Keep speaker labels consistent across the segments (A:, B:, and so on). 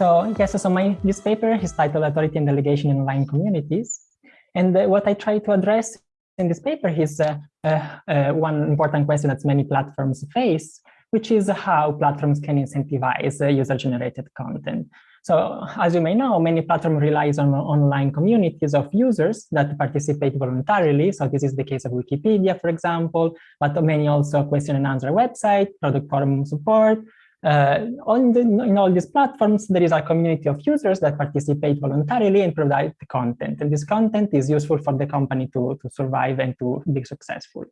A: So yes, so my this paper is titled Authority and Delegation in Online Communities. And uh, what I try to address in this paper is uh, uh, one important question that many platforms face, which is how platforms can incentivize user-generated content. So as you may know, many platforms relies on online communities of users that participate voluntarily. So this is the case of Wikipedia, for example, but many also question and answer website, product forum support, uh, on the, in all these platforms, there is a community of users that participate voluntarily and provide content. And this content is useful for the company to, to survive and to be successful.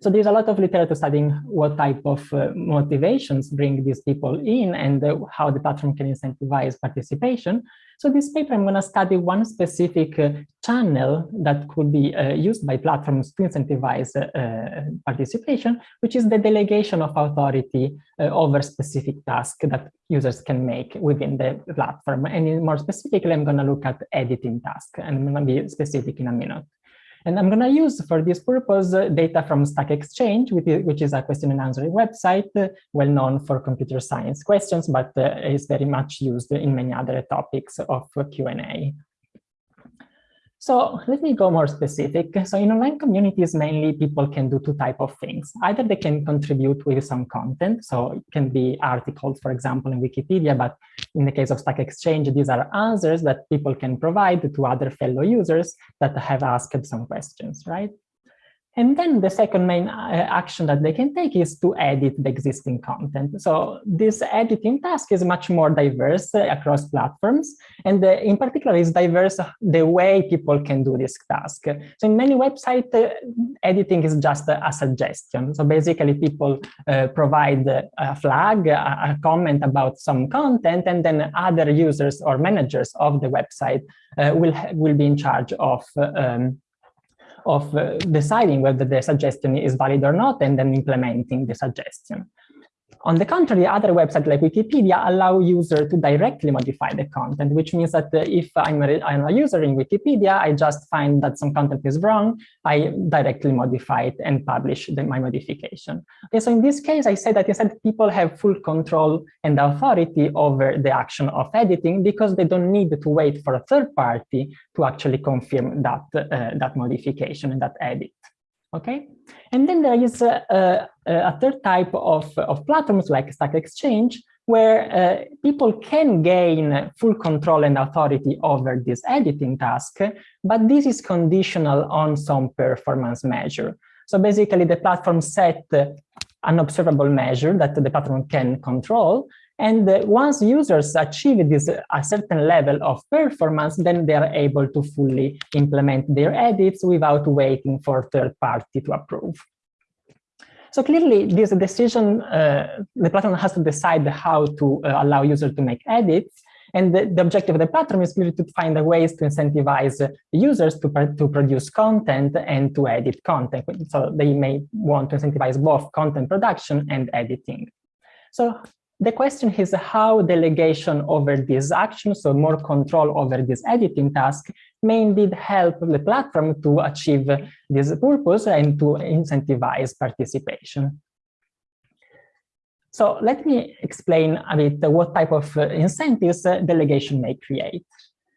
A: So there's a lot of literature studying what type of uh, motivations bring these people in and uh, how the platform can incentivize participation. So this paper, I'm going to study one specific uh, channel that could be uh, used by platforms to incentivize uh, participation, which is the delegation of authority uh, over specific tasks that users can make within the platform. And more specifically, I'm going to look at editing tasks, and I'm going to be specific in a minute. And I'm going to use for this purpose uh, data from Stack Exchange, which is a question and answer website uh, well known for computer science questions, but uh, is very much used in many other topics of Q&A. So let me go more specific. So in online communities, mainly people can do two type of things. Either they can contribute with some content. So it can be articles, for example, in Wikipedia, but in the case of Stack Exchange, these are answers that people can provide to other fellow users that have asked some questions, right? And then the second main uh, action that they can take is to edit the existing content. So this editing task is much more diverse uh, across platforms. And uh, in particular, is diverse the way people can do this task. So in many websites, editing is just a, suggestion. So basically, people provide a flag, a, comment about some content, and then other users or managers of the website will, will be in charge of um, of uh, deciding whether the suggestion is valid or not and then implementing the suggestion. On the contrary, other websites like Wikipedia allow users to directly modify the content, which means that uh, if I'm a, I'm a user in Wikipedia, I just find that some content is wrong, I directly modify it and publish the, my modification. Okay, so in this case, I say that instead people have full control and authority over the action of editing because they don't need to wait for a third party to actually confirm that, uh, that modification and that edit okay? And then there is a, a, a third type of, of platforms like Stack Exchange, where uh, people can gain full control and authority over this editing task, but this is conditional on some performance measure. So basically the platform set an observable measure that the platform can control, and once users achieve this a certain level of performance, then they are able to fully implement their edits without waiting for third party to approve. So clearly, this decision, uh, the platform has to decide how to uh, allow users to make edits. And the, the, objective of the platform is really to find ways to incentivize users to, to produce content and to edit content. So they may want to incentivize both content production and editing. So the question is how delegation over these actions, so more control over this editing task, may indeed help the platform to achieve this purpose and to incentivize participation. So let me explain a bit what type of incentives delegation may create.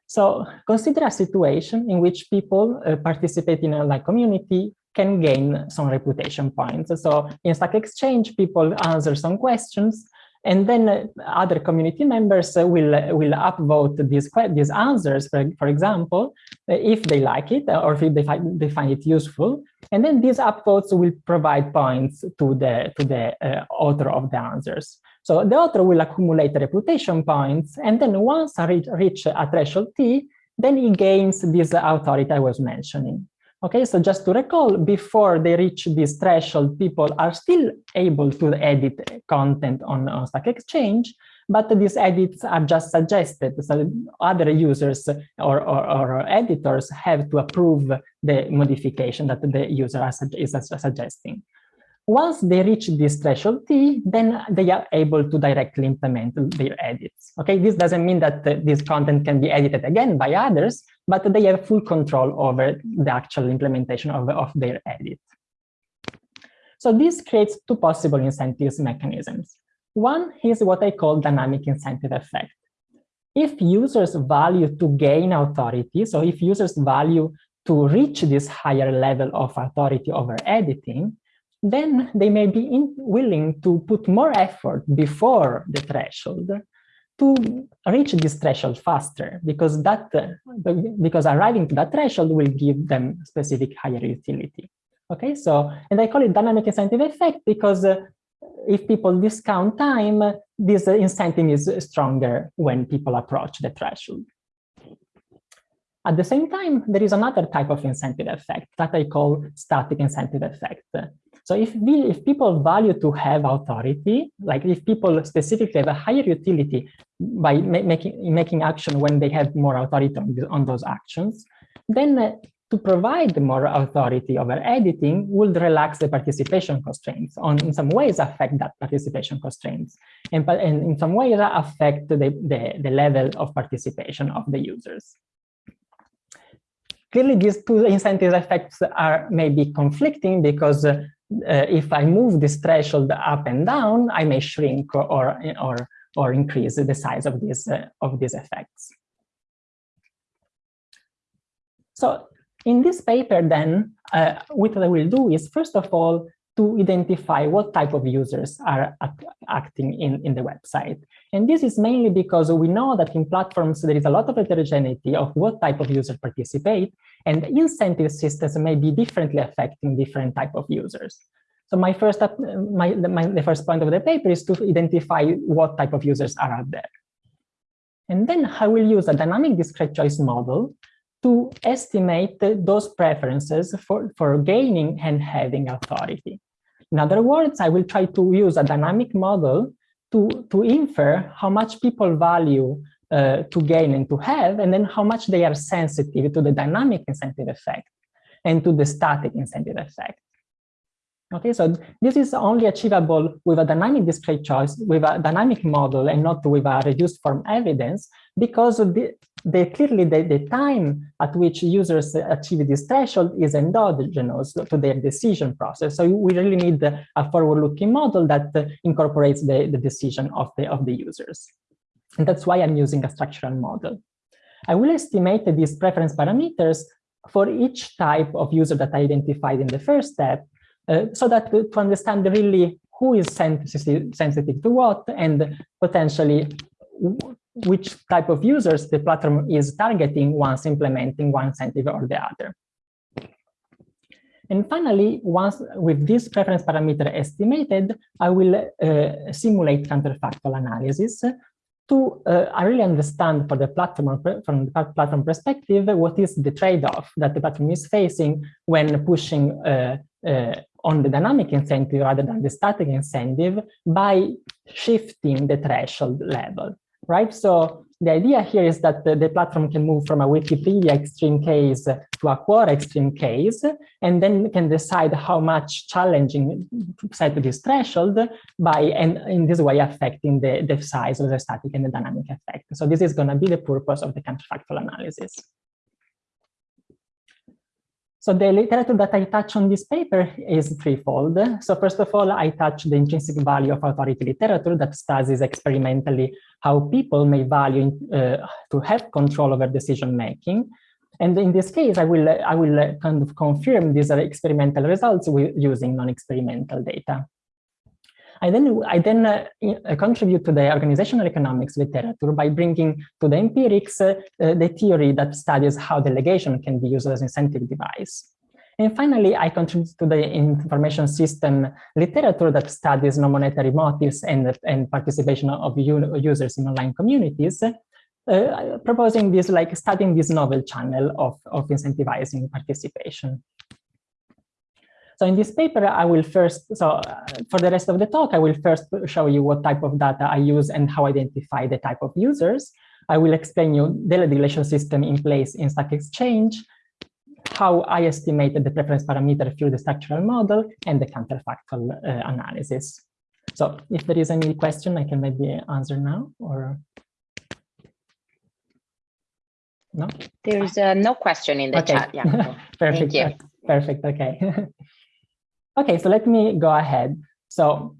A: So consider a situation in which people uh, participate in a like community can gain some reputation points. So in Stack Exchange, people answer some questions and then uh, other community members uh, will, uh, will upvote these, these answers, for, for example, if they like it or if they find, they find it useful. And then these upvotes will provide points to the, to the uh, author of the answers. So the author will accumulate reputation points, and then once I reach, reach a threshold T, then he gains this authority I was mentioning. Okay, so just to recall, before they reach this threshold, people are still able to edit content on, on Stack Exchange, but these edits are just suggested. So other users or, or, or editors have to approve the modification that the user is suggesting. Once they reach this threshold T, then they are able to directly implement their edits. Okay, this doesn't mean that this content can be edited again by others, but they have full control over the actual implementation of, of their edit. So this creates two possible incentives mechanisms. One is what I call dynamic incentive effect. if users value to gain authority, so if users value to reach this higher level of authority over editing, then they may be in, willing to put more effort before the threshold to reach this threshold faster because that because arriving to that threshold will give them specific higher utility. Okay so and i call it dynamic incentive effect because uh, if people discount time this incentive is stronger when people approach the threshold. At the same time there is another type of incentive effect that i call static incentive effect so if we, if people value to have authority, like if people specifically have a higher utility by ma making making action when they have more authority on, on those actions, then uh, to provide more authority over editing would relax the participation constraints on in some ways affect that participation constraints and, and in some ways affect the, the, the level of participation of the users. Clearly, these two incentive effects are maybe conflicting because uh, if I move this threshold up and down, I may shrink or, or, or increase the size of these, uh, of these effects. So in this paper, then, uh, what I will do is, first of all, to identify what type of users are acting in, in the website. And this is mainly because we know that in platforms, there is a lot of heterogeneity of what type of users participate, and incentive systems may be differently affecting different type of users. So my first, my, my, the first point of the paper is to identify what type of users are out there. And then I will use a dynamic discrete choice model to estimate those preferences for, for gaining and having authority. In other words, I will try to use a dynamic model to, to infer how much people value uh, to gain and to have, and then how much they are sensitive to the dynamic incentive effect and to the static incentive effect. Okay, so this is only achievable with a dynamic discrete choice, with a dynamic model, and not with a reduced form evidence, because the, clearly the, the time at which users achieve this threshold is endogenous to their decision process. So we really need a forward-looking model that incorporates the, the decision of the of the users. And that's why I'm using a structural model. I will estimate these preference parameters for each type of user that I identified in the first step uh, so that to, to understand really who is sensitive, sensitive to what and potentially which type of users the platform is targeting once implementing one incentive or the other. And finally, once with this preference parameter estimated, I will uh, simulate counterfactual analysis to uh, really understand for the platform from the platform perspective what is the trade-off that the platform is facing when pushing uh, uh, on the dynamic incentive rather than the static incentive by shifting the threshold level, right? So the idea here is that the, the, platform can move from a Wikipedia extreme case to a Quora extreme case, and then can decide how much challenging set this threshold by, and in this way affecting the, the size of the static and the dynamic effect. So this is going to be the purpose of the counterfactual analysis. So the literature that I touch on this paper is threefold. So first of all, I touch the intrinsic value of authority literature that studies experimentally how people may value uh, to have control over decision making. And in this case, I will, I will kind of confirm these experimental results with using non-experimental data. I then, I then uh, contribute to the organizational economics literature by bringing to the empirics uh, the theory that studies how delegation can be used as an incentive device. And finally, I contribute to the information system literature that studies non-monetary motives and, and participation of users in online communities, uh, proposing this, like studying this novel channel of, of incentivizing participation. So in this paper, I will first, so uh, for the rest of the talk, I will first show you what type of data I use and how I identify the type of users. I will explain you the delegation system in place in Stack Exchange, how I estimated the preference parameter through the structural model and the counterfactual uh, analysis. So if there is any question, I can maybe answer now or no?
B: There is uh, no question in the
A: okay.
B: chat. Yeah.
A: Perfect.
B: Thank you.
A: Perfect. Okay. Okay, so let me go ahead. So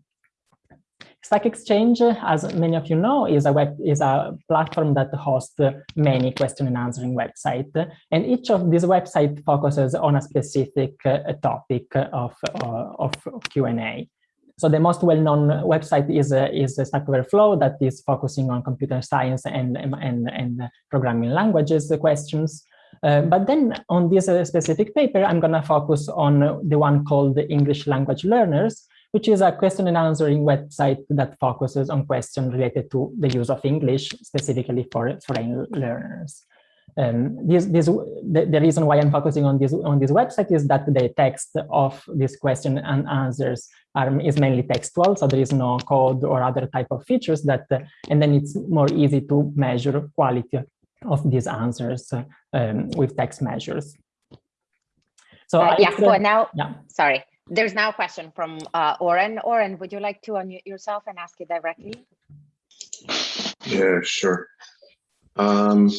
A: Stack Exchange, as many of you know, is a web is a platform that hosts many question and answering websites, and each of these websites focuses on a specific uh, topic of uh, of Q&A. So the most well-known website is uh, is Stack Overflow that is focusing on computer science and and and programming languages questions. Uh, but then on this uh, specific paper, I'm going to focus on the one called the English Language Learners, which is a question and answering website that focuses on questions related to the use of English, specifically for foreign learners. Um, this, this, the, the, reason why I'm focusing on this on this website is that the text of this question and answers are, is mainly textual, so there is no code or other type of features that, uh, and then it's more easy to measure quality of these answers um, with text measures.
B: So uh, yeah, for now, yeah. sorry, there's now a question from uh, Oren. Oren, would you like to unmute yourself and ask it directly?
C: Yeah, sure. Um,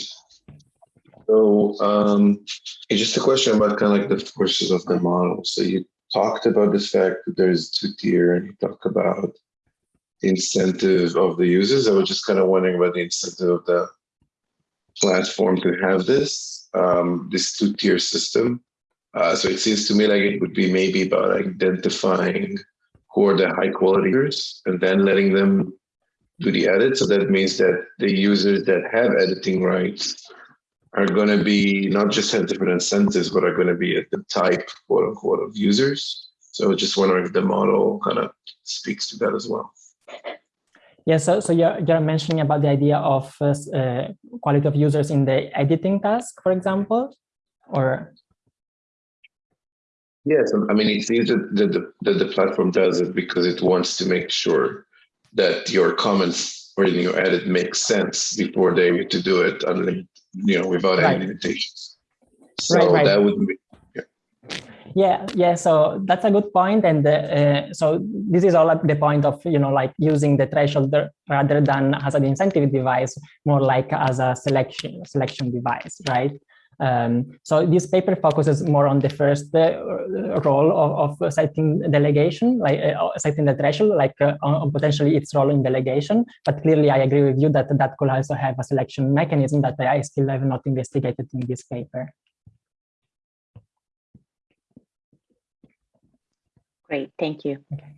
C: so um, just a question about kind of like the forces of the model. So you talked about this fact that there's two tier and you talk about the incentive of the users. I was just kind of wondering about the incentive of the platform to have this, um, this two tier system. Uh, so it seems to me like it would be maybe about identifying who are the high quality users and then letting them do the edit. So that means that the users that have editing rights are going to be not just have different incentives, but are going to be at the type, quote unquote, of users. So just wondering if the model kind of speaks to that as well.
A: Yeah, so, so you're, you're mentioning about the idea of uh, quality of users in the editing task, for example, or?
C: Yes, I mean, it seems that the, that the platform does it because it wants to make sure that your comments or your edit make sense before they to do it, you know, without right. any limitations. So right, right. that would be,
A: yeah yeah so that's a good point and uh, so this is all at the point of you know like using the threshold rather than as an incentive device more like as a selection selection device right um, so this paper focuses more on the first uh, role of, of, setting delegation, like uh, setting the threshold, like uh, on potentially its role in delegation. But clearly, I agree with you that that could also have a selection mechanism that I still have not investigated in this paper.
B: Great, thank you.
A: Okay.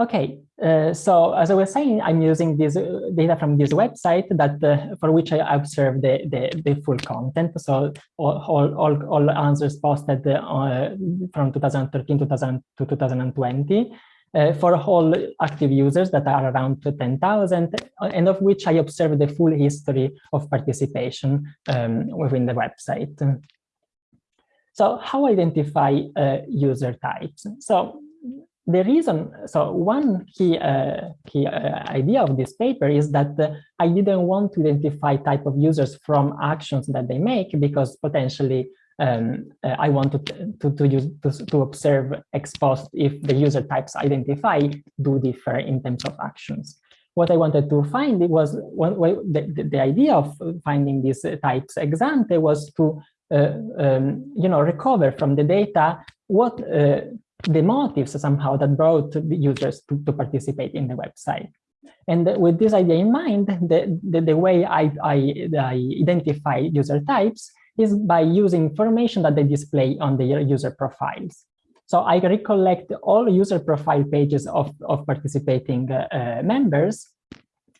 A: Okay, uh, so as I was saying, I'm using this uh, data from this website that uh, for which I observe the, the, the, full content. So all, all, all answers posted uh, from 2013 2000 to 2020 uh, for all active users that are around 10,000 and of which I observe the full history of participation um, within the website. So how identify uh, user types? So the reason, so one key, uh, key uh, idea of this paper is that uh, I didn't want to identify type of users from actions that they make because potentially um, uh, I wanted to, to, use, to, to observe ex post if the user types identified do differ in terms of actions what I wanted to find it was well, the, the, idea of finding these types ex ante was to um, you know, recover from the data what uh, the motives somehow that brought the users to, to participate in the website. And with this idea in mind, the, the, the way I, I, I, identify user types is by using information that they display on their user profiles. So I recollect all user profile pages of, of participating uh, uh, members.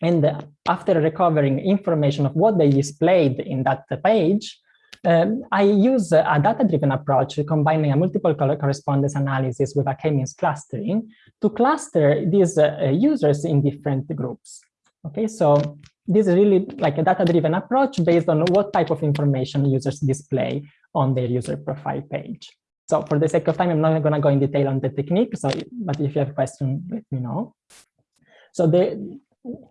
A: And after recovering information of what they displayed in that page, um, I use a data-driven approach combining a multiple correspondence analysis with a k-means clustering to cluster these uh, users in different groups. Okay, so this is really like a data-driven approach based on what type of information users display on their user profile page. So for the sake of time, I'm not going to go in detail on the technique. So, but if you have a question, let me know. So the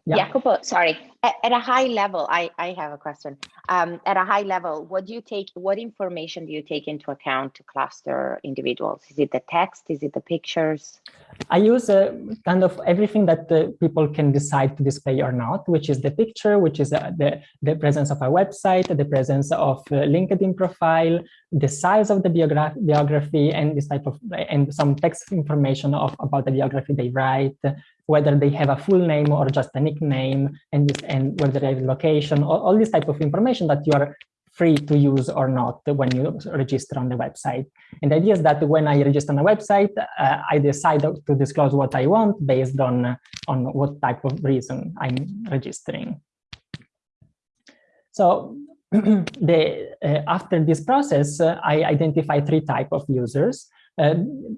B: yeah. Jacopo, sorry. At, at, a high level, I, I have a question. Um, at a high level, what do you take, what information do you take into account to cluster individuals? Is it the text? Is it the pictures?
A: I use uh, kind of everything that uh, people can decide to display or not, which is the picture, which is uh, the, the presence of a website, the presence of LinkedIn profile, the size of the biogra biography, and this type of, and some text information of about the biography they write, whether they have a full name or just a nickname, and, this, and whether they have location, all, all this type of information that you are free to use or not when you register on the website. And the idea is that when I register on a website, uh, I decide to disclose what I want based on, on what type of reason I'm registering. So the, uh, after this process, uh, I identify three type of users. Uh,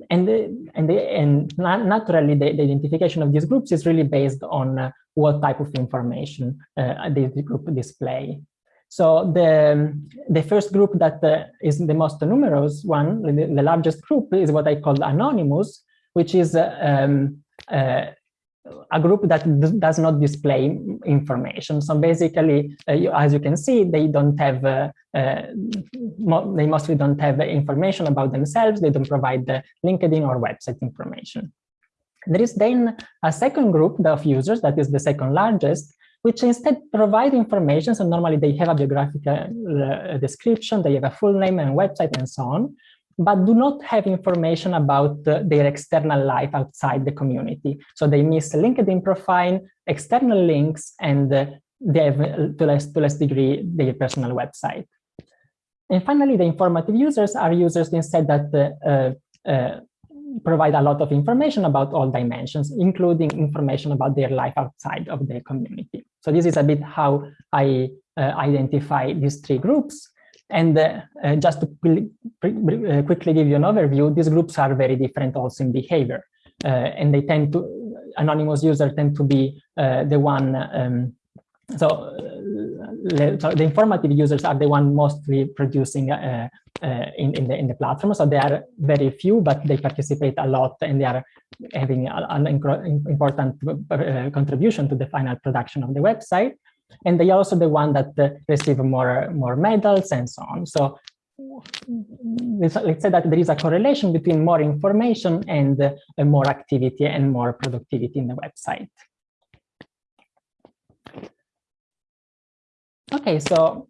A: and the, and the, and naturally the, the, identification of these groups is really based on uh, what type of information uh, the, group display. So the the first group that uh, is the most numerous one, the, largest group, is what I call anonymous, which is uh, um, a group that does not display information. So basically, uh, you, as you can see, they don't have, uh, uh, mo they mostly don't have information about themselves. They don't provide the LinkedIn or website information. There is then a second group of users that is the second largest, which instead provide information. So normally they have a biographical uh, description, they have a full name and website and so on but do not have information about uh, their external life outside the community. So they miss LinkedIn profile, external links, and uh, they have, uh, to less, to less degree, their personal website. And finally, the informative users are users instead that uh, uh, provide a lot of information about all dimensions, including information about their life outside of the community. So this is a bit how I uh, identify these three groups. And uh, uh, just to uh, quickly give you an overview, these groups are very different also in behavior. and they tend to, anonymous users tend to be the one, um, so, so, the informative users are the one mostly producing uh, uh, in, in, the, in the platform. So they are very few, but they participate a lot and they are having an important uh, contribution to the final production of the website and they are also the one that uh, receive more more medals and so on. So let's, say that there is a correlation between more information and uh, more activity and more productivity in the website. Okay, so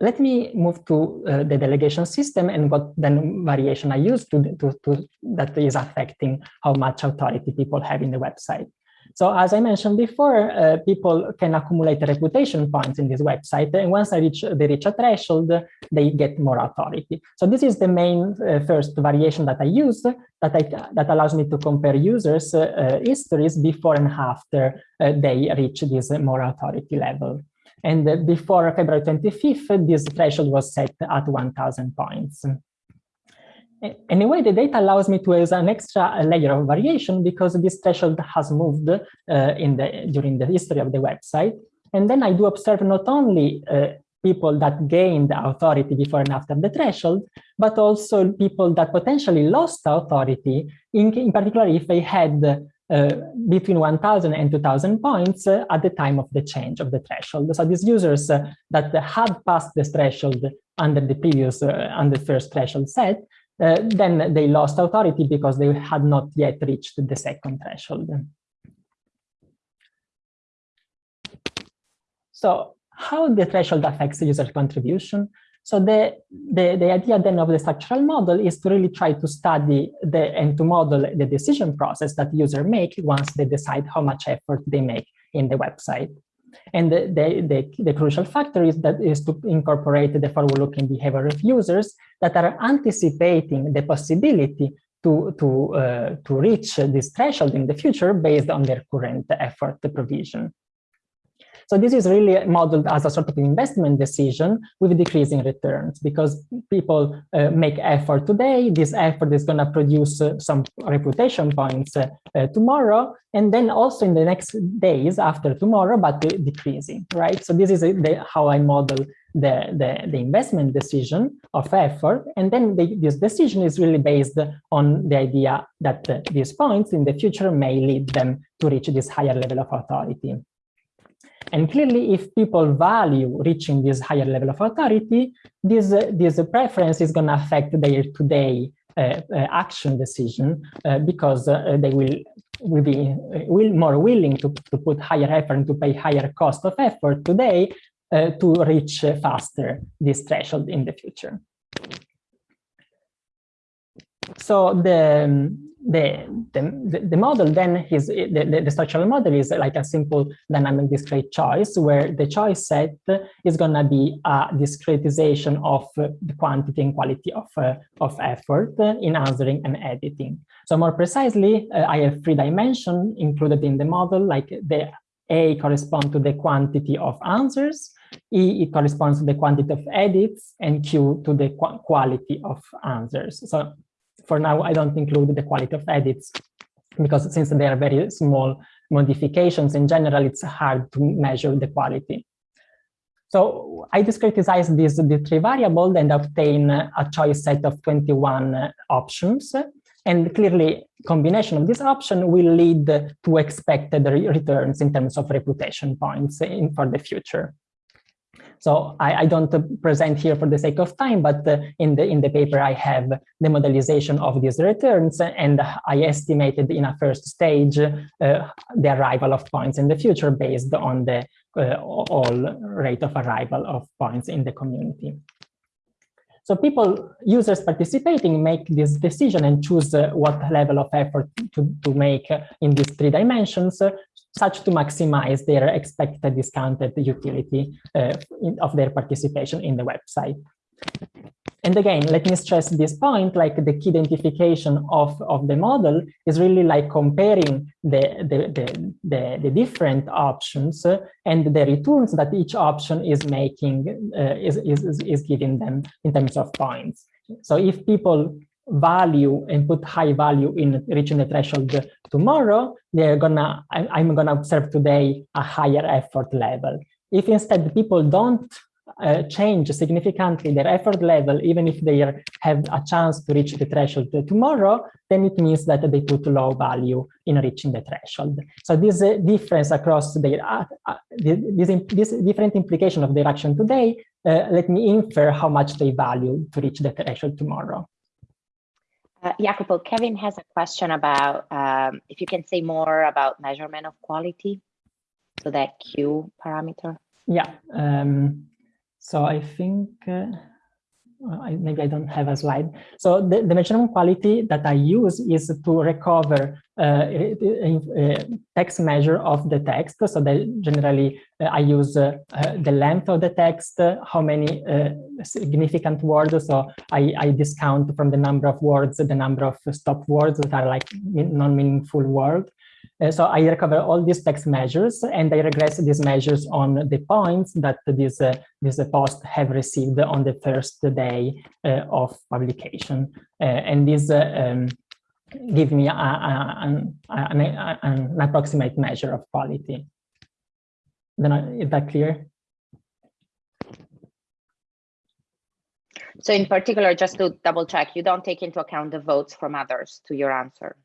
A: let me move to uh, the delegation system and what then variation I use to, to, to, that is affecting how much authority people have in the website. So as I mentioned before, uh, people can accumulate reputation points in this website. And once they reach, they reach a threshold, they get more authority. So this is the main uh, first variation that I use that, I, that allows me to compare users' uh, histories before and after uh, they reach this more authority level. And uh, before February 25th, this threshold was set at 1000 points. Anyway, the data allows me to use an extra layer of variation because this threshold has moved uh, in the during the history of the website. And then I do observe not only uh, people that gained authority before and after the threshold, but also people that potentially lost authority, in, in particular if they had uh, between 1000 and 2000 points uh, at the time of the change of the threshold. So these users uh, that had passed the threshold under the previous, uh, under the first threshold set, uh, then they lost authority because they had not yet reached the second threshold. So how the threshold affects user contribution? So the, the, the idea then of the structural model is to really try to study the, and to model the decision process that user make once they decide how much effort they make in the website. And the, the, the, the, crucial factor is that is to incorporate the forward-looking behavior of users that are anticipating the possibility to, to, uh, to reach this threshold in the future based on their current effort provision. So this is really modeled as a sort of investment decision with decreasing returns because people uh, make effort today. This effort is going to produce uh, some reputation points uh, uh, tomorrow, and then also in the next days after tomorrow, but decreasing, right? So this is the, how I model the, the, the, investment decision of effort. And then the, this decision is really based on the idea that uh, these points in the future may lead them to reach this higher level of authority. And clearly, if people value reaching this higher level of authority, this, uh, this preference is going to affect their today uh, uh, action decision uh, because uh, they will will be will more willing to, to put higher effort and to pay higher cost of effort today to reach faster this threshold in the future. So the the, the, the model then is the, the, structural model is like a simple dynamic discrete choice where the choice set is going to be a discretization of the quantity and quality of, uh, of effort in answering and editing. So more precisely, uh, I have three dimensions included in the model, like the A corresponds to the quantity of answers, E it corresponds to the quantity of edits, and Q to the qu quality of answers. So for now, I don't include the quality of edits because since they are very small modifications, in general, it's hard to measure the quality. So I discretize these the three variables and obtain a choice set of 21 options. And clearly, combination of this option will lead to expected returns in terms of reputation points in, for the future. So I, I, don't present here for the sake of time, but uh, in the in the paper I have the modelization of these returns, and I estimated in a first stage uh, the arrival of points in the future based on the uh, all rate of arrival of points in the community. So people, users participating make this decision and choose uh, what level of effort to, to make in these three dimensions, such to maximize their expected discounted utility uh, in, of their participation in the website. And again, let me stress this point, like the key identification of, of the model is really like comparing the, the, the, the, the different options uh, and the returns that each option is making, uh, is, is, is giving them in terms of points. So if people value and put high value in reaching the threshold tomorrow, they're gonna, I'm gonna observe today a higher effort level. If instead people don't uh, change significantly their effort level, even if they have a chance to reach the threshold tomorrow, then it means that they put low value in reaching the threshold. So this uh, difference across their, uh, uh this, this different implication of their action today, uh, let me infer how much they value to reach the threshold tomorrow.
B: Uh, Jacopo, Kevin has a question about um, if you can say more about measurement of quality, so that Q parameter.
A: Yeah, um, so I think uh, I, maybe I don't have a slide. So the, the measurement quality that I use is to recover uh, text measure of the text. So generally uh, I use uh, uh the length of the text, how many uh, significant words. So I, I discount from the number of words, the number of stop words that are like non-meaningful words. Uh, so I recover all these text measures and I regress these measures on the points that this, uh, this post have received on the first day uh, of publication. And this um, give me a, a, an, an, an, approximate measure of quality. Then is that clear?
B: So in particular, just to double check, you don't take into account the votes from others to your answer.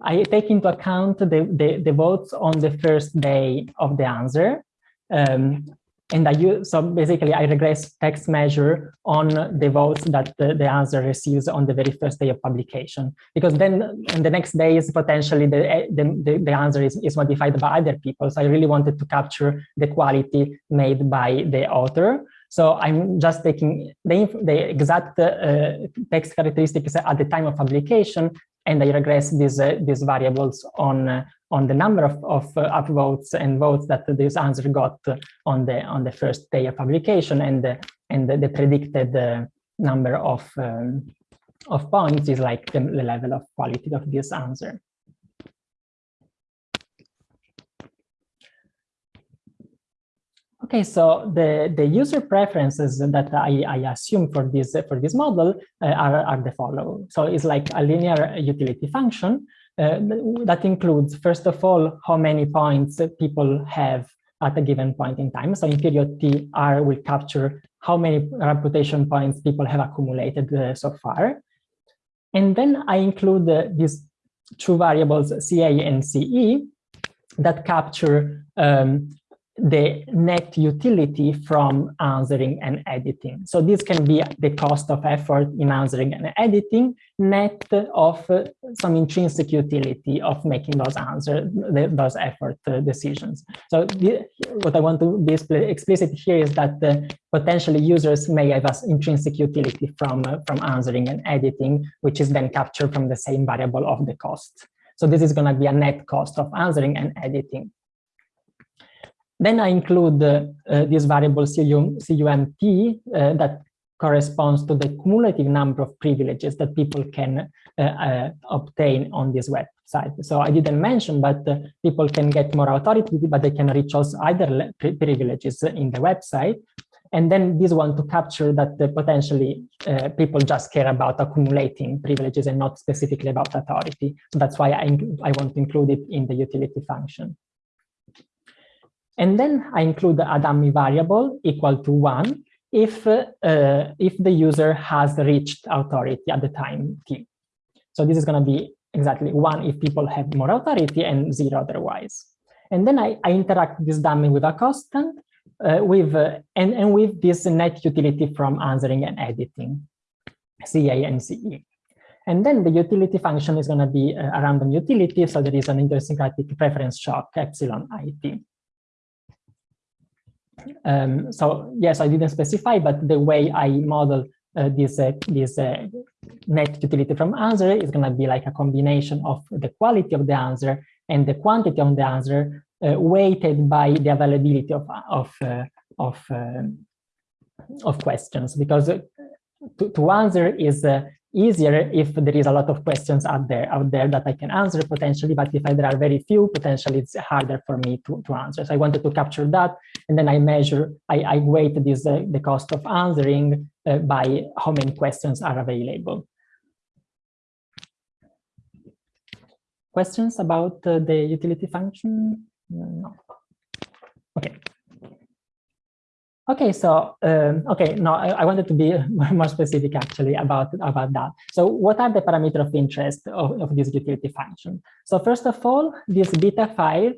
A: I take into account the, the, the votes on the first day of the answer. Um, and I use, so basically I regress text measure on the votes that the, the, answer receives on the very first day of publication. Because then in the next day is potentially the, the, the, answer is, is modified by other people. So I really wanted to capture the quality made by the author. So I'm just taking the, the exact uh, text characteristics at the time of publication and I regress these uh, these variables on uh, on the number of, of uh, upvotes and votes that this answer got on the on the first day of publication and the, and the, the predicted number of um, of points is like the, the level of quality of this answer. Okay, so the, the user preferences that I, I assume for this for this model uh, are, are the following. So it's like a linear utility function uh, that includes, first of all, how many points people have at a given point in time. So in period T, R will capture how many reputation points people have accumulated uh, so far. And then I include uh, these two variables, CA and CE, that capture um, the net utility from answering and editing. So this can be the cost of effort in answering and editing, net of some intrinsic utility of making those answer, those effort uh, decisions. So the, what I want to be explicit here is that uh, potentially users may have an intrinsic utility from, uh, from answering and editing, which is then captured from the same variable of the cost. So this is going to be a net cost of answering and editing. Then I include uh, uh, this variable CUMT uh, that corresponds to the cumulative number of privileges that people can uh, uh, obtain on this website. So I didn't mention, but uh, people can get more authority, but they can reach also other privileges in the website. And then this one to capture that potentially people just care about accumulating privileges and not specifically about authority. So that's why I, I want to include it in the utility function. And then I include a dummy variable equal to one if, uh, if the user has reached authority at the time t. So this is going to be exactly one if people have more authority and zero otherwise. And then I, I interact this dummy with a constant uh, with uh, and, and with this net utility from answering and editing, CA and CE. And then the utility function is going to be a random utility, so there is an idiosyncratic preference shock epsilon it. Um, so yes, I didn't specify, but the way I model uh, this uh, this uh, net utility from answer is going to be like a combination of the quality of the answer and the quantity of the answer uh, weighted by the availability of of uh, of um, of questions. Because uh, to, to answer is easier if there is a lot of questions out there out there that I can answer potentially, but if there are very few, potentially it's harder for me to, to answer. So I wanted to capture that, and then I measure, I, I weight this uh, the cost of answering uh, by how many questions are available. Questions about uh, the utility function? No. Okay. Okay, so um, okay, no, I, I, wanted to be more specific actually about about that. So, what are the parameters of interest of, of this utility function? So, first of all, this beta five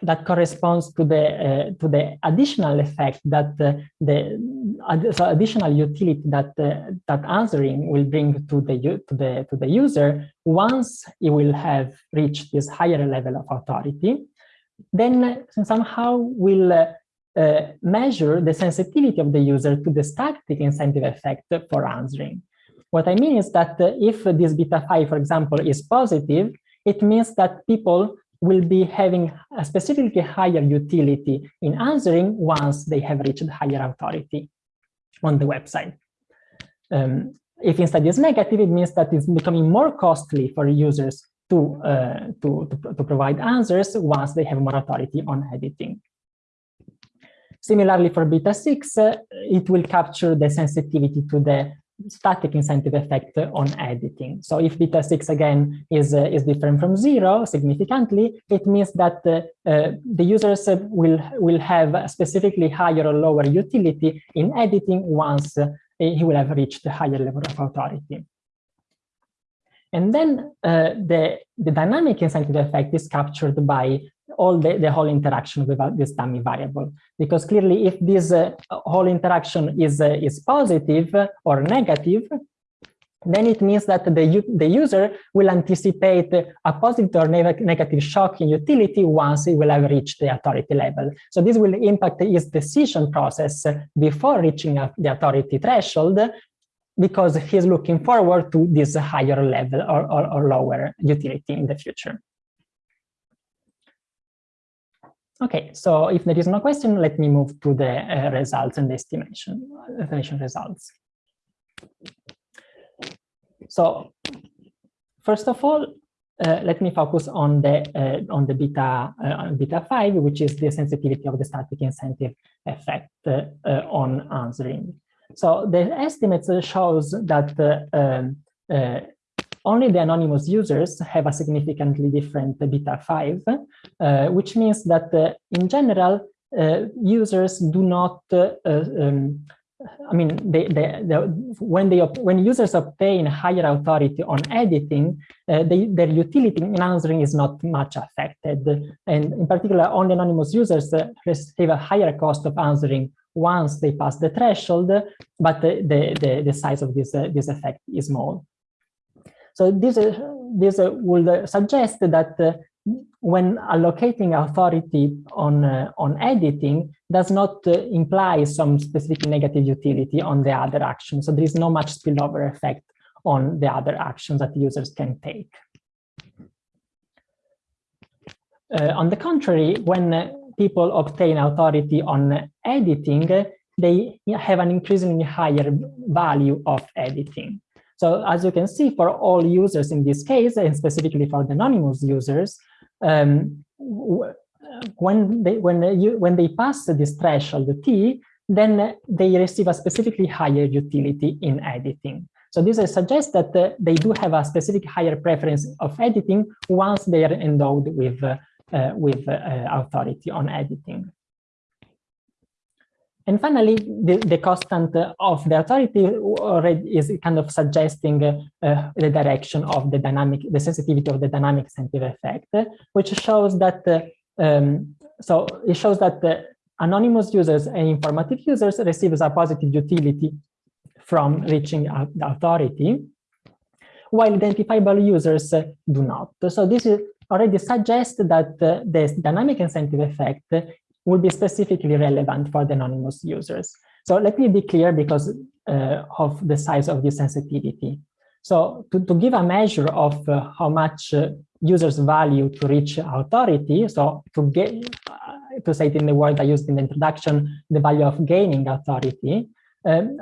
A: that corresponds to the uh, to the additional effect that uh, the uh, so additional utility that uh, that answering will bring to the to the to the user once it will have reached this higher level of authority then somehow will uh, measure the sensitivity of the user to the static incentive effect for answering. What I mean is that uh, if this beta 5, for example, is positive, it means that people will be having a specifically higher utility in answering once they have reached higher authority on the website. Um, if instead is negative, it means that it's becoming more costly for users to, uh, to, to, to, provide answers once they have more authority on editing. Similarly, for beta 6, uh, it will capture the sensitivity to the static incentive effect on editing. So if beta 6 again is, uh, is different from zero significantly, it means that uh, uh, the users will, will have specifically higher or lower utility in editing once uh, he will have reached a higher level of authority. And then uh, the, the dynamic incentive effect is captured by all the, the whole interaction with this dummy variable. Because clearly, if this uh, whole interaction is, uh, is positive or negative, then it means that the, the user will anticipate a positive or ne negative shock in utility once it will have reached the authority level. So this will impact his decision process before reaching the authority threshold because he's looking forward to this higher level or, or, or lower utility in the future. Okay, so if there is no question, let me move to the uh, results and estimation, estimation results. So first of all, uh, let me focus on the uh, on the beta uh, beta five, which is the sensitivity of the static incentive effect uh, uh, on answering. So the estimates shows that um, only the anonymous users have a significantly different beta 5, uh, which means that uh, in general, uh, users do not uh, um, I mean, they, they, they, when they when users obtain higher authority on editing, uh, they, their utility in answering is not much affected, and in particular, only anonymous users uh, receive a higher cost of answering once they pass the threshold, but the the, the, the size of this this effect is small. So this uh, this uh, would suggest that uh, when allocating authority on, uh, on editing does not uh, imply some specific negative utility on the other action. So there is no much spillover effect on the other actions that users can take. Uh, on the contrary, when uh, people obtain authority on editing, they have an increasingly higher value of editing. So as you can see, for all users in this case, and specifically for the anonymous users, um, when they when you when they pass this threshold t, then they receive a specifically higher utility in editing. So this suggests that uh, they do have a specific higher preference of editing once they are endowed with uh, uh, with authority on editing. And finally, the, the constant of the authority already is kind of suggesting uh, the direction of the dynamic, the sensitivity of the dynamic incentive effect, which shows that, uh, um, so it shows that the anonymous users and informative users receives a positive utility from reaching the authority, while identifiable users do not. So this already suggests that uh, the dynamic incentive effect will be specifically relevant for the anonymous users. So let me be clear because uh, of the size of the sensitivity. So to, to give a measure of uh, how much uh, users value to reach authority, so to get, uh, to say it in the word I used in the introduction, the value of gaining authority, um,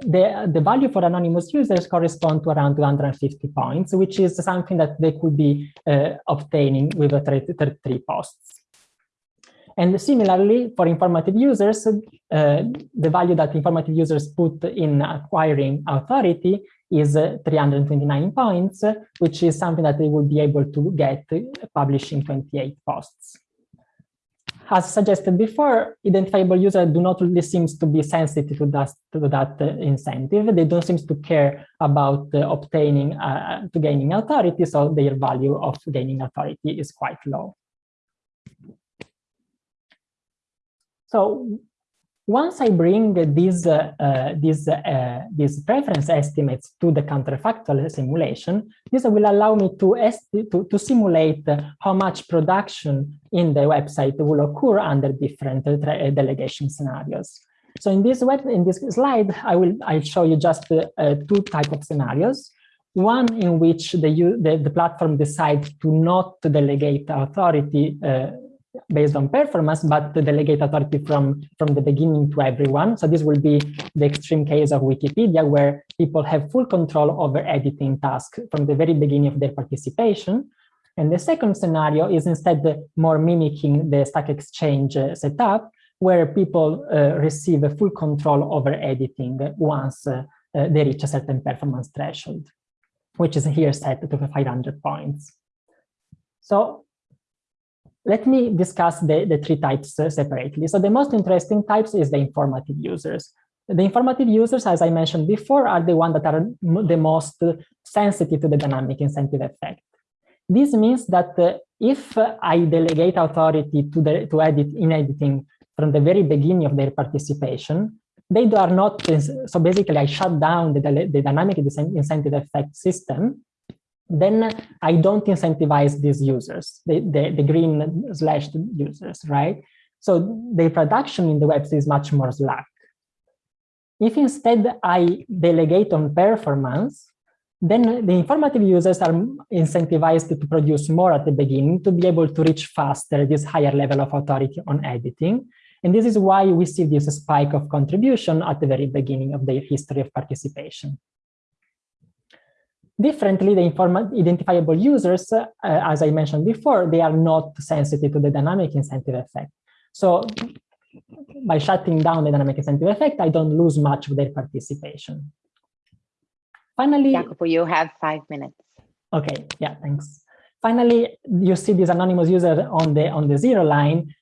A: the, the value for anonymous users correspond to around 250 points, which is something that they could be uh, obtaining with a 33 posts. And similarly, for informative users, uh, the value that informative users put in acquiring authority is uh, 329 points, which is something that they will be able to get publishing 28 posts. As suggested before, identifiable users do not really seem to be sensitive to that, to that uh, incentive. They don't seem to care about uh, obtaining, uh, to gaining authority, so their value of gaining authority is quite low. So once I bring these uh, these uh, these preference estimates to the counterfactual simulation, this will allow me to, to, to simulate how much production in the website will occur under different delegation scenarios. So in this web in this slide, I will I'll show you just uh, two type of scenarios. One in which the, the, the platform decides to not delegate authority uh, based on performance, but to delegate authority from, from the beginning to everyone. So this will be the extreme case of Wikipedia, where people have full control over editing tasks from the very beginning of their participation. And the second scenario is instead more mimicking the Stack Exchange uh, setup, where people uh, receive full control over editing once uh, uh, they reach a certain performance threshold, which is here set to 500 points. So let me discuss the, the three types uh, separately. So the most interesting types is the informative users. The informative users, as I mentioned before, are the ones that are the most sensitive to the dynamic incentive effect. This means that uh, if I delegate authority to, the, to edit in editing from the very beginning of their participation, they are not, so basically I shut down the, the dynamic incentive effect system then I don't incentivize these users, the, the, the green slashed users, right? So the production in the web is much more slack. If instead I delegate on performance, then the informative users are incentivized to produce more at the beginning to be able to reach faster this higher level of authority on editing. And this is why we see this spike of contribution at the very beginning of their history of participation. Differently, the identifiable users, uh, as I mentioned before, they are not sensitive to the dynamic incentive effect. So by shutting down the dynamic incentive effect, I don't lose much of their participation. Finally,
B: Jacopo, you have five minutes.
A: Okay, yeah, thanks. Finally, you see this anonymous user on the on the zero line,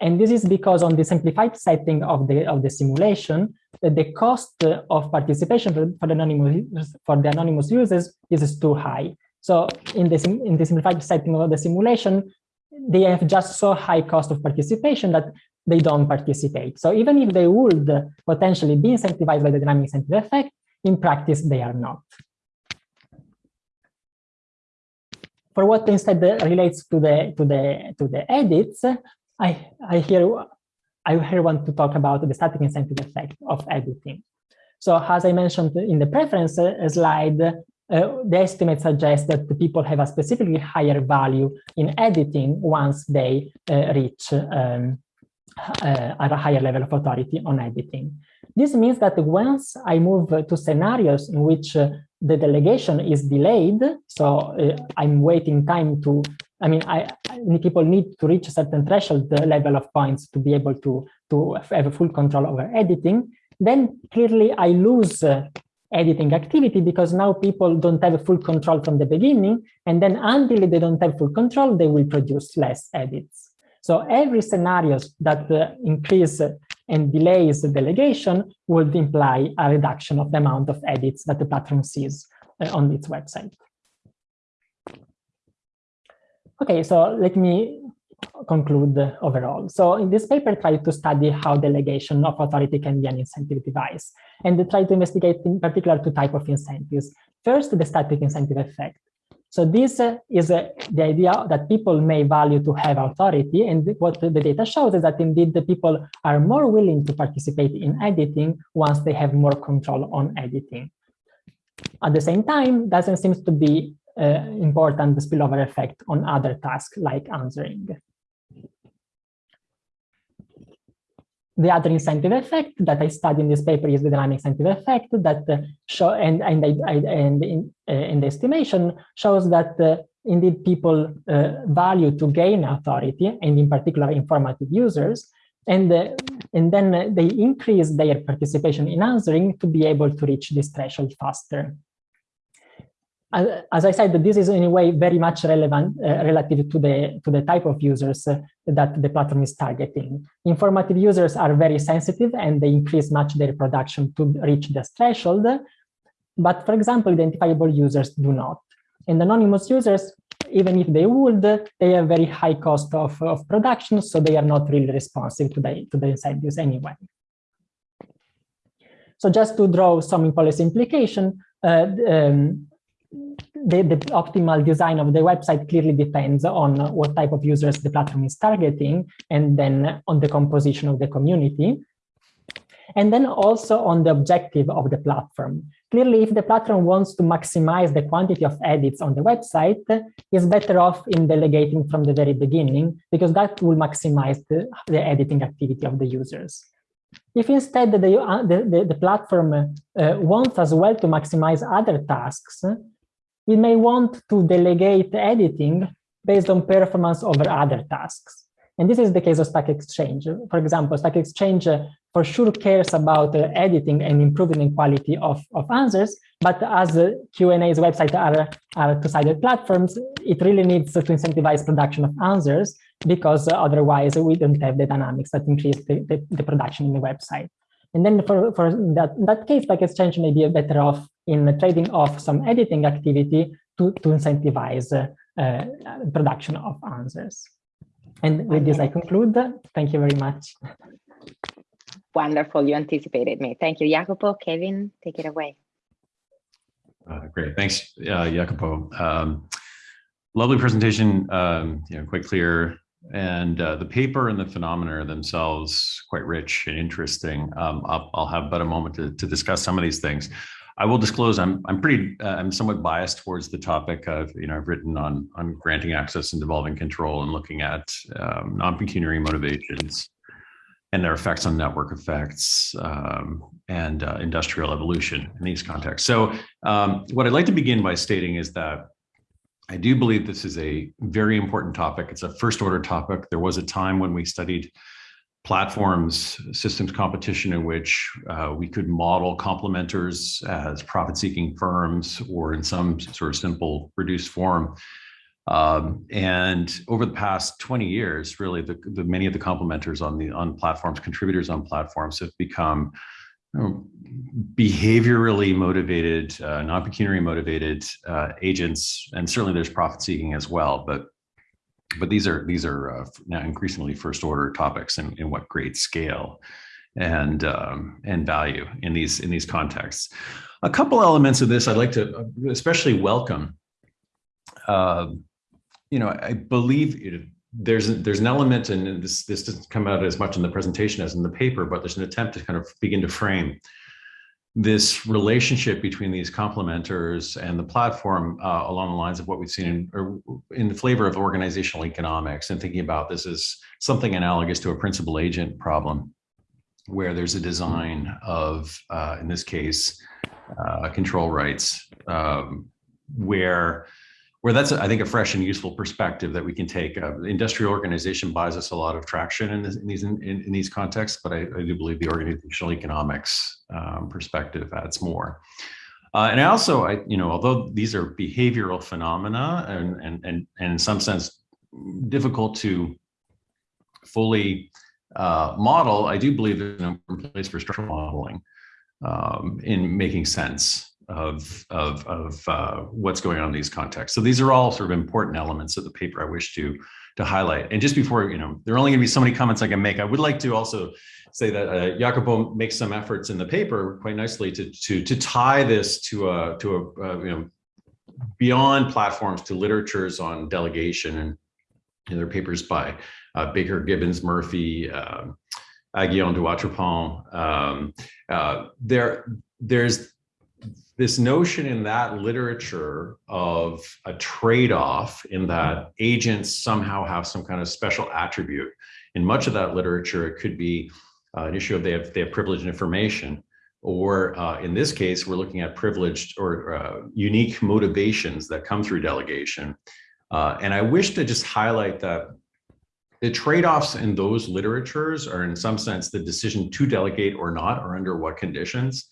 A: and this is because on the simplified setting of the of the simulation, the cost uh, of participation for, for the anonymous for the anonymous users is too high. So in the in the simplified setting of the simulation, they have just so high cost of participation that they don't participate. So even if they would potentially be incentivized by the dynamic incentive effect, in practice they are not. For what instead relates to the to the to the edits, I I here I here want to talk about the static incentive effect of editing. So as I mentioned in the preference slide, uh, the estimate suggests that the people have a specifically higher value in editing once they uh, reach um, uh, a higher level of authority on editing. This means that once I move to scenarios in which uh, the delegation is delayed, so uh, I'm waiting time to, I mean, I, people need to reach a certain threshold level of points to be able to, to have full control over editing, then clearly I lose uh, editing activity because now people don't have full control from the beginning, and then until they don't have full control, they will produce less edits. So every scenario that uh, increase and delays the delegation would imply a reduction of the amount of edits that the platform sees uh, on its website. Okay, so let me conclude overall. So in this paper, try to study how delegation of authority can be an incentive device, and try to investigate in particular two type of incentives. First, the static incentive effect. So this uh, is uh, the idea that people may value to have authority. And what the data shows is that indeed the people are more willing to participate in editing once they have more control on editing. At the same time, doesn't seem to be important spillover effect on other tasks like answering. the other incentive effect that I study in this paper is the dynamic incentive effect that uh, show and and I, and in, uh, in the estimation shows that uh, indeed people uh, value to gain authority and in particular informative users and uh, and then they increase their participation in answering to be able to reach this threshold faster as I said, this is in a way very much relevant uh, relative to the to the type of users uh, that the platform is targeting. Informative users are very sensitive and they increase much their production to reach this threshold. But for example, identifiable users do not. And anonymous users, even if they would, they have very high cost of, of production, so they are not really responsive to the, to the incentives anyway. So just to draw some policy implication, uh, um, the, the, optimal design of the website clearly depends on what type of users the platform is targeting and then on the composition of the community. And then also on the objective of the platform. Clearly, if the platform wants to maximize the quantity of edits on the website, it's better off in delegating from the very beginning because that will maximize the, the editing activity of the users. If instead the, the, the, the, platform uh, wants as well to maximize other tasks, we may want to delegate editing based on performance over other tasks. And this is the case of Stack Exchange. For example, Stack Exchange uh, for sure cares about uh, editing and improving the quality of, of answers, but as uh, Q&A's website are, are two-sided platforms, it really needs to incentivize production of answers because otherwise we don't have the dynamics that increase the, the, the production in the website. And then for, for that, that case, like Exchange may be better off in trading off some editing activity to, to incentivize uh, uh, production of answers. And with this, I conclude. Thank you very much.
B: Wonderful. You anticipated me. Thank you, Jacopo. Kevin, take it away.
D: Uh, great. Thanks, uh, Jacopo. Um, lovely presentation, um, you know, quite clear. And uh, the paper and the phenomena themselves quite rich and interesting. Um, I'll, I'll, have but a moment to, to discuss some of these things. I will disclose I'm I'm pretty uh, I'm somewhat biased towards the topic of you know I've written on on granting access and devolving control and looking at um, non-pecuniary motivations and their effects on network effects um, and uh, industrial evolution in these contexts. So um, what I'd like to begin by stating is that I do believe this is a very important topic. It's a first order topic. There was a time when we studied platforms, systems competition in which uh, we could model complementers as profit-seeking firms or in some sort of simple reduced form. Um, and over the past 20 years, really, the, the, many of the complementers on the on platforms, contributors on platforms have become behaviorally motivated, uh, non-pecuniary motivated uh, agents, and certainly there's profit seeking as well. But but these are these are uh, now increasingly first order topics in, in what great scale and um, and value in these in these contexts. A couple elements of this I'd like to especially welcome. Uh, you know, I believe it, there's there's an element, and this this doesn't come out as much in the presentation as in the paper, but there's an attempt to kind of begin to frame this relationship between these complementers and the platform uh, along the lines of what we've seen in, in the flavor of organizational economics and thinking about this as something analogous to a principal agent problem where there's a design of, uh, in this case, uh, control rights, um, where where that's, I think, a fresh and useful perspective that we can take. Uh, industrial organization buys us a lot of traction in, this, in these in, in, these contexts, but I, I, do believe the organizational economics um, perspective adds more. Uh, and I also, I, you know, although these are behavioral phenomena and, and, and, and in some sense difficult to fully uh, model, I do believe there's an important place for structural modeling um, in making sense of, of, of uh, what's going on in these contexts. So these are all sort of important elements of the paper I wish to, to highlight. And just before, you know, there are only gonna be so many comments I can make. I would like to also say that uh, Jacopo makes some efforts in the paper quite nicely to, to, to tie this to a, to a, uh, you know, beyond platforms to literatures on delegation and are papers by uh, Baker, Gibbons, Murphy, um, Aghion, Dewatripont. Um, uh, there, there's this notion in that literature of a trade-off in that agents somehow have some kind of special attribute. In much of that literature, it could be uh, an issue of they have, they have privileged information, or uh, in this case, we're looking at privileged or uh, unique motivations that come through delegation. Uh, and I wish to just highlight that the trade-offs in those literatures are in some sense the decision to delegate or not, or under what conditions.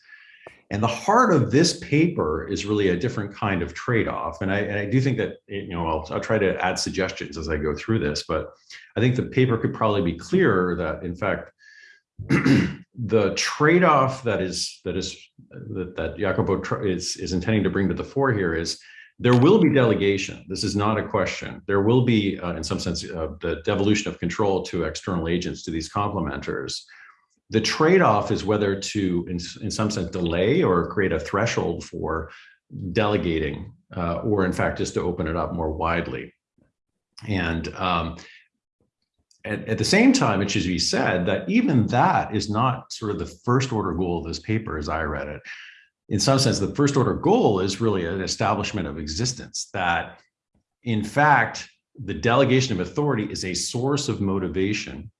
D: And the heart of this paper is really a different kind of trade-off. And I, and I do think that, you know, I'll, I'll try to add suggestions as I go through this, but I think the paper could probably be clearer that in fact, the trade-off that is that is that, that Jacopo is, is intending to bring to the fore here is there will be delegation. This is not a question. There will be, uh, in some sense, uh, the devolution of control to external agents, to these complementers. The trade-off is whether to, in, in some sense, delay or create a threshold for delegating, uh, or in fact, just to open it up more widely. And um, at, at, the same time, it should be said that even that is not sort of the first order goal of this paper as I read it. In some sense, the first order goal is really an establishment of existence that in fact, the delegation of authority is a source of motivation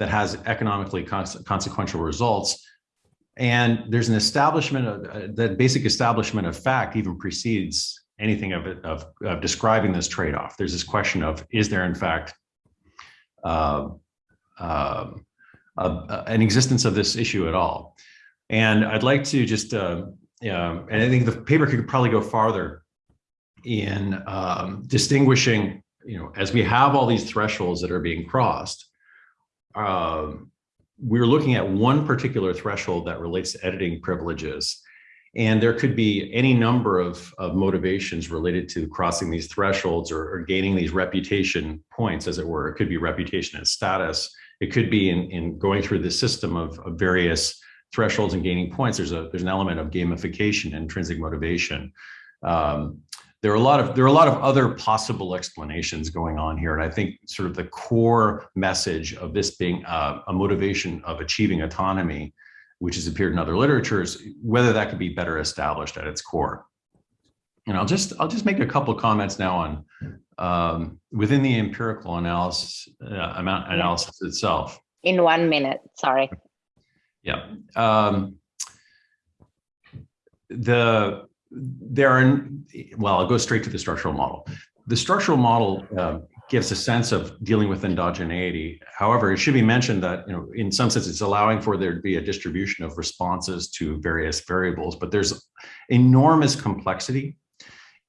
D: that has economically consequential results. And there's an establishment of uh, that basic establishment of fact even precedes anything of of, of describing this trade-off. There's this question of is there in fact uh, uh, an existence of this issue at all? And I'd like to just, uh, and I think the paper could probably go farther in um, distinguishing, you know, as we have all these thresholds that are being crossed, um, we're looking at one particular threshold that relates to editing privileges. And there could be any number of, of motivations related to crossing these thresholds or, or, gaining these reputation points, as it were. It could be reputation and status. It could be in, in going through the system of, of various thresholds and gaining points. There's a there's an element of gamification, intrinsic motivation. Um, there are a lot of there are a lot of other possible explanations going on here and i think sort of the core message of this being uh, a motivation of achieving autonomy which has appeared in other literatures whether that could be better established at its core. And i'll just i'll just make a couple of comments now on um, within the empirical analysis uh, amount analysis itself.
B: In one minute sorry.
D: Yeah um, the there are, well, I'll go straight to the structural model. The structural model uh, gives a sense of dealing with endogeneity. However, it should be mentioned that, you know, in some sense, it's allowing for there to be a distribution of responses to various variables, but there's enormous complexity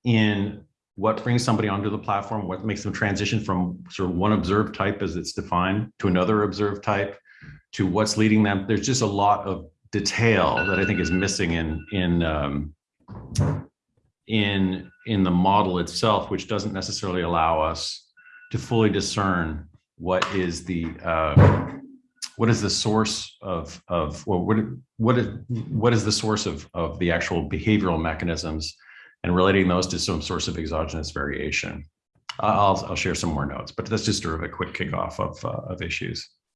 D: in what brings somebody onto the platform, what makes them transition from sort of one observed type as it's defined to another observed type, to what's leading them. There's just a lot of detail that I think is missing in in um, in in the model itself, which doesn't necessarily allow us to fully discern what is the uh, what is the source of of well, what what is what is the source of of the actual behavioral mechanisms and relating those to some source of exogenous variation. I'll I'll share some more notes, but that's just sort of a quick kickoff of uh, of issues.